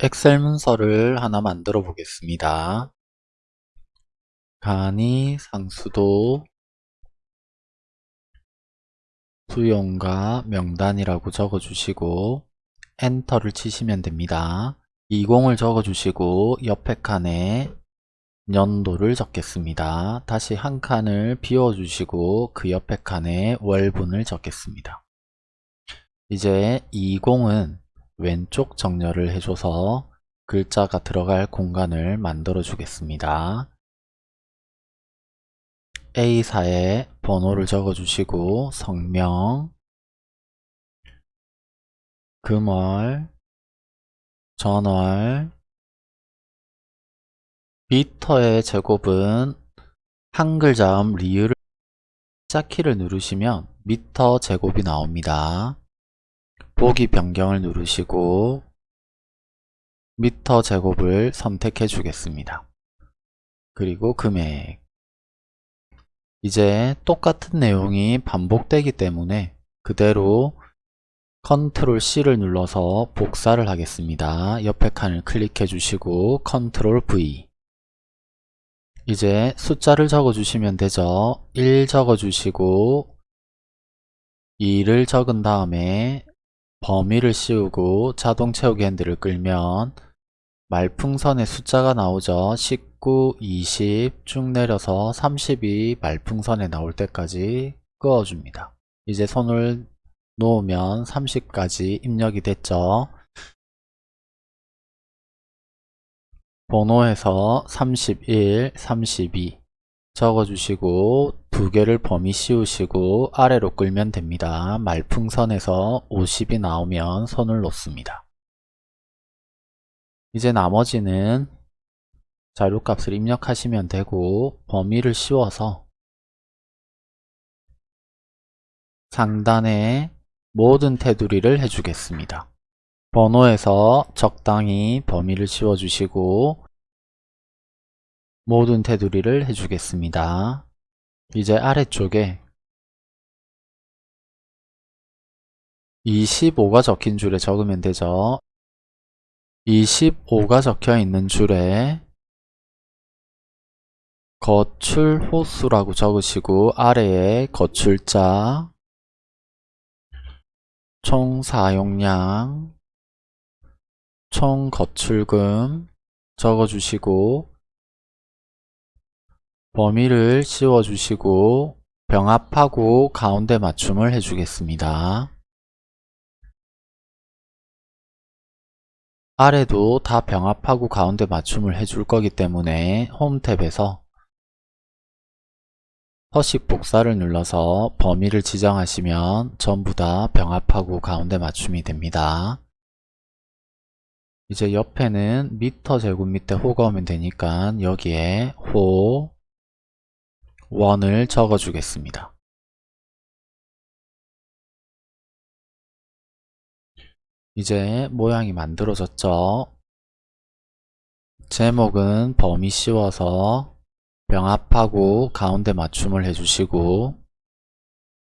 엑셀 문서를 하나 만들어 보겠습니다. 간이 상수도 수용과 명단이라고 적어주시고 엔터를 치시면 됩니다. 20을 적어주시고 옆에 칸에 연도를 적겠습니다. 다시 한 칸을 비워주시고 그 옆에 칸에 월분을 적겠습니다. 이제 20은 왼쪽 정렬을 해줘서 글자가 들어갈 공간을 만들어 주겠습니다. A사에 번호를 적어 주시고 성명, 금월, 전월, 미터의 제곱은 한글 자음 리을을 한자키를 누르시면 미터 제곱이 나옵니다. 보기 변경을 누르시고 미터 제곱을 선택해 주겠습니다. 그리고 금액 이제 똑같은 내용이 반복되기 때문에 그대로 컨트롤 C를 눌러서 복사를 하겠습니다. 옆에 칸을 클릭해 주시고 컨트롤 V 이제 숫자를 적어 주시면 되죠. 1 적어 주시고 2를 적은 다음에 범위를 씌우고 자동 채우기 핸들을 끌면 말풍선에 숫자가 나오죠. 19, 20 쭉 내려서 30이 말풍선에 나올 때까지 그어줍니다. 이제 손을 놓으면 30까지 입력이 됐죠. 번호에서 31, 32 적어주시고 두 개를 범위 씌우시고 아래로 끌면 됩니다. 말풍선에서 50이 나오면 손을 놓습니다. 이제 나머지는 자료값을 입력하시면 되고 범위를 씌워서 상단에 모든 테두리를 해주겠습니다. 번호에서 적당히 범위를 씌워주시고 모든 테두리를 해주겠습니다. 이제 아래쪽에 25가 적힌 줄에 적으면 되죠. 25가 적혀 있는 줄에 거출 호수라고 적으시고 아래에 거출자 총 사용량 총 거출금 적어주시고 범위를 씌워주시고 병합하고 가운데 맞춤을 해주겠습니다. 아래도 다 병합하고 가운데 맞춤을 해줄 거기 때문에 홈 탭에서 서식 복사를 눌러서 범위를 지정하시면 전부 다 병합하고 가운데 맞춤이 됩니다. 이제 옆에는 미터 제곱 밑에 호가 오면 되니까 여기에 호, 원을 적어 주겠습니다. 이제 모양이 만들어졌죠. 제목은 범위 씌워서 병합하고 가운데 맞춤을 해주시고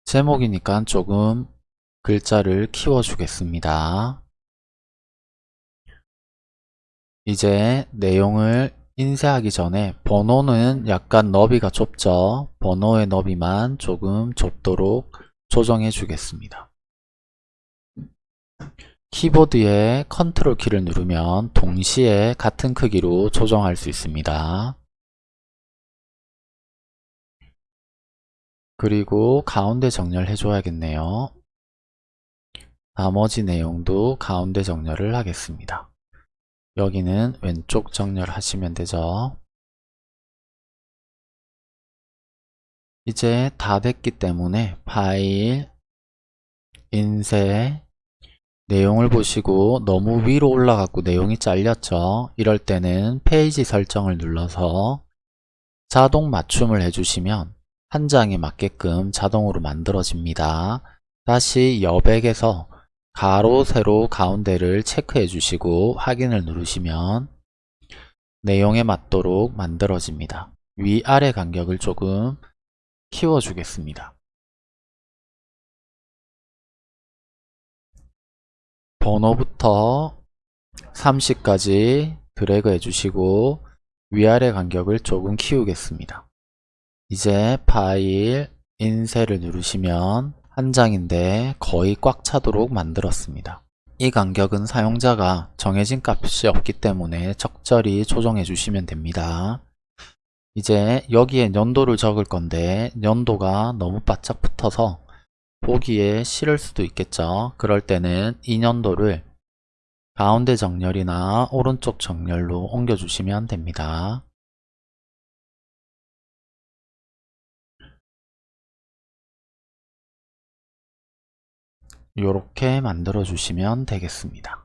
제목이니까 조금 글자를 키워 주겠습니다. 이제 내용을 인쇄하기 전에 번호는 약간 너비가 좁죠. 번호의 너비만 조금 좁도록 조정해 주겠습니다. 키보드에 컨트롤 키를 누르면 동시에 같은 크기로 조정할 수 있습니다. 그리고 가운데 정렬해 줘야겠네요. 나머지 내용도 가운데 정렬을 하겠습니다. 여기는 왼쪽 정렬하시면 되죠. 이제 다 됐기 때문에 파일, 인쇄, 내용을 보시고 너무 위로 올라갔고 내용이 잘렸죠. 이럴 때는 페이지 설정을 눌러서 자동 맞춤을 해주시면 한 장에 맞게끔 자동으로 만들어집니다. 다시 여백에서 가로, 세로, 가운데를 체크해 주시고 확인을 누르시면 내용에 맞도록 만들어집니다. 위아래 간격을 조금 키워 주겠습니다. 번호부터 30까지 드래그 해주시고 위아래 간격을 조금 키우겠습니다. 이제 파일 인쇄를 누르시면 한 장인데 거의 꽉 차도록 만들었습니다. 이 간격은 사용자가 정해진 값이 없기 때문에 적절히 조정해 주시면 됩니다. 이제 여기에 연도를 적을 건데 연도가 너무 바짝 붙어서 보기에 싫을 수도 있겠죠. 그럴 때는 이 연도를 가운데 정렬이나 오른쪽 정렬로 옮겨주시면 됩니다. 이렇게 만들어 주시면 되겠습니다.